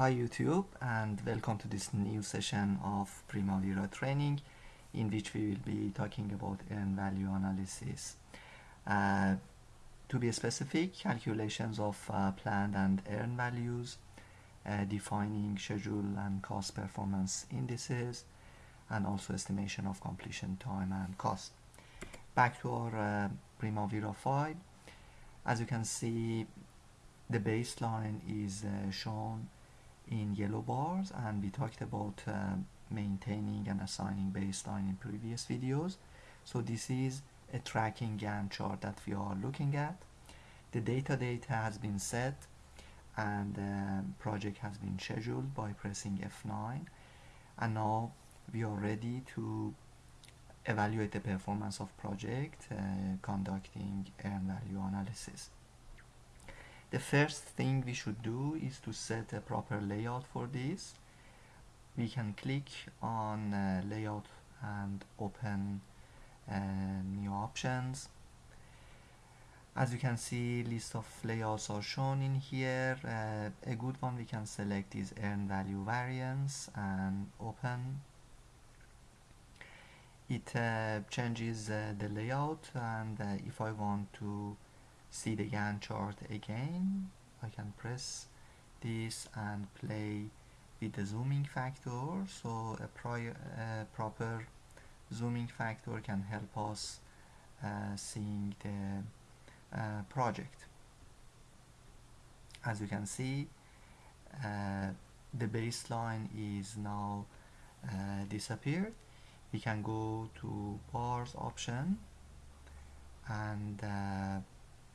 Hi YouTube and welcome to this new session of Primavera training in which we will be talking about earned value analysis. Uh, to be specific, calculations of uh, planned and earned values, uh, defining schedule and cost performance indices, and also estimation of completion time and cost. Back to our uh, Primavera 5. As you can see, the baseline is uh, shown in yellow bars and we talked about uh, maintaining and assigning baseline in previous videos. So this is a tracking Gantt chart that we are looking at. The data date has been set and the uh, project has been scheduled by pressing F9 and now we are ready to evaluate the performance of project uh, conducting earned value analysis the first thing we should do is to set a proper layout for this. We can click on uh, layout and open uh, new options. As you can see list of layouts are shown in here. Uh, a good one we can select is earned value variance and open. It uh, changes uh, the layout and uh, if I want to see the Gantt chart again. I can press this and play with the zooming factor. So a prior, uh, proper zooming factor can help us uh, seeing the uh, project. As you can see uh, the baseline is now uh, disappeared. We can go to bars option and uh,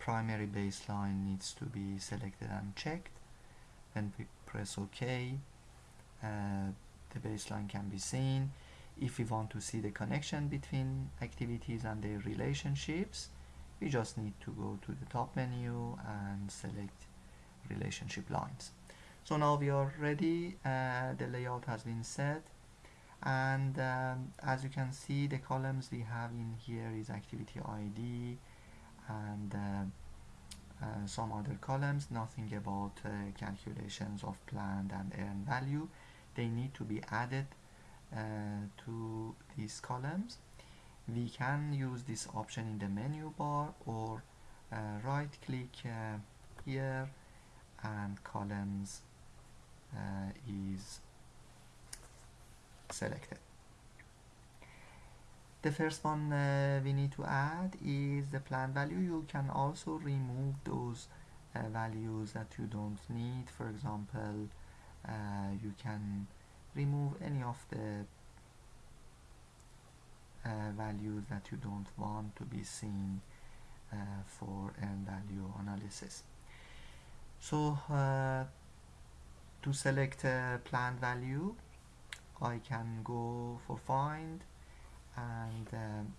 primary baseline needs to be selected and checked. When we press OK. Uh, the baseline can be seen. If we want to see the connection between activities and their relationships we just need to go to the top menu and select relationship lines. So now we are ready. Uh, the layout has been set. And um, as you can see the columns we have in here is activity ID and uh, uh, some other columns nothing about uh, calculations of planned and earned value. They need to be added uh, to these columns. We can use this option in the menu bar or uh, right click uh, here and columns is selected the first one uh, we need to add is the plan value. You can also remove those uh, values that you don't need. For example uh, you can remove any of the uh, values that you don't want to be seen uh, for earned value analysis. So uh, to select a plan value I can go for find and um,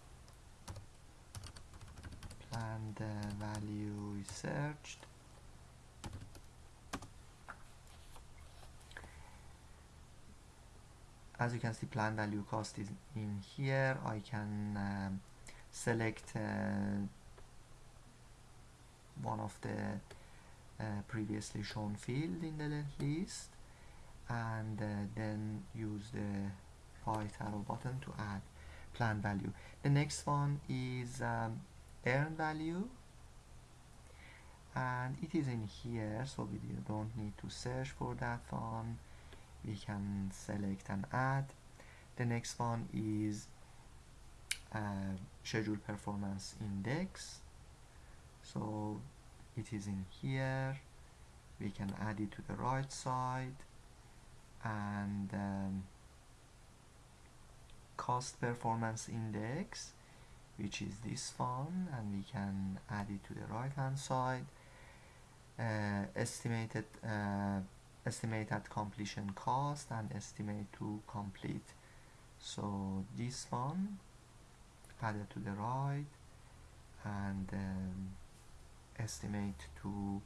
planned uh, value is searched as you can see plan value cost is in here. I can um, select uh, one of the uh, previously shown field in the list and uh, then use the right arrow button to add plan value. The next one is um, earn value. And it is in here so we don't need to search for that one. We can select and add the next one is uh, schedule performance index. So it is in here. We can add it to the right side. And um, cost performance index which is this one and we can add it to the right hand side. Uh, estimated uh, estimate completion cost and estimate to complete. So this one added to the right and um, estimate to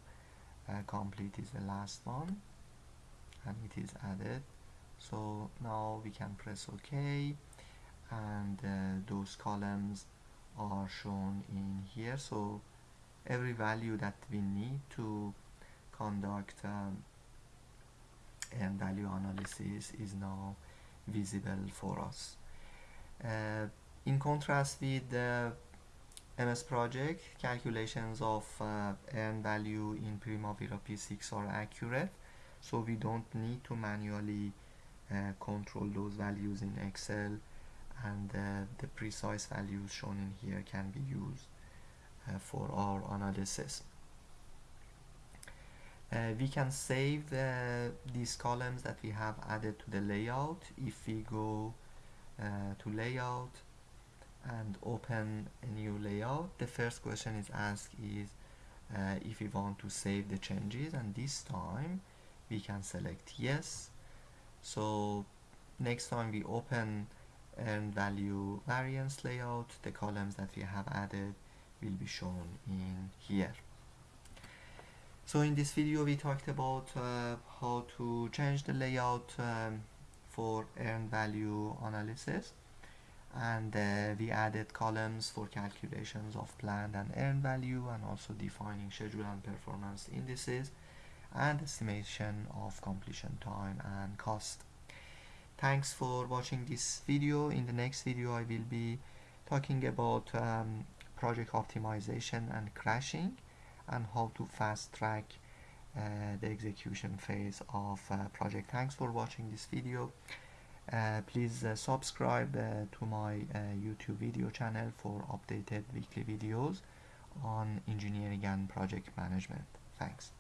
uh, complete is the last one and it is added. So now we can press ok and uh, those columns are shown in here. So every value that we need to conduct um, value analysis is now visible for us. Uh, in contrast with the MS project, calculations of uh, earned value in Primavera P6 are accurate, so we don't need to manually uh, control those values in Excel and uh, the precise values shown in here can be used uh, for our analysis. Uh, we can save these columns that we have added to the layout if we go uh, to layout and open a new layout the first question is asked is uh, if we want to save the changes and this time we can select yes so next time we open earned value variance layout. The columns that we have added will be shown in here. So in this video we talked about uh, how to change the layout um, for earned value analysis. And uh, we added columns for calculations of planned and earned value and also defining schedule and performance indices and estimation of completion time and cost thanks for watching this video. In the next video I will be talking about um, project optimization and crashing and how to fast track uh, the execution phase of uh, project. Thanks for watching this video. Uh, please uh, subscribe uh, to my uh, YouTube video channel for updated weekly videos on engineering and project management. Thanks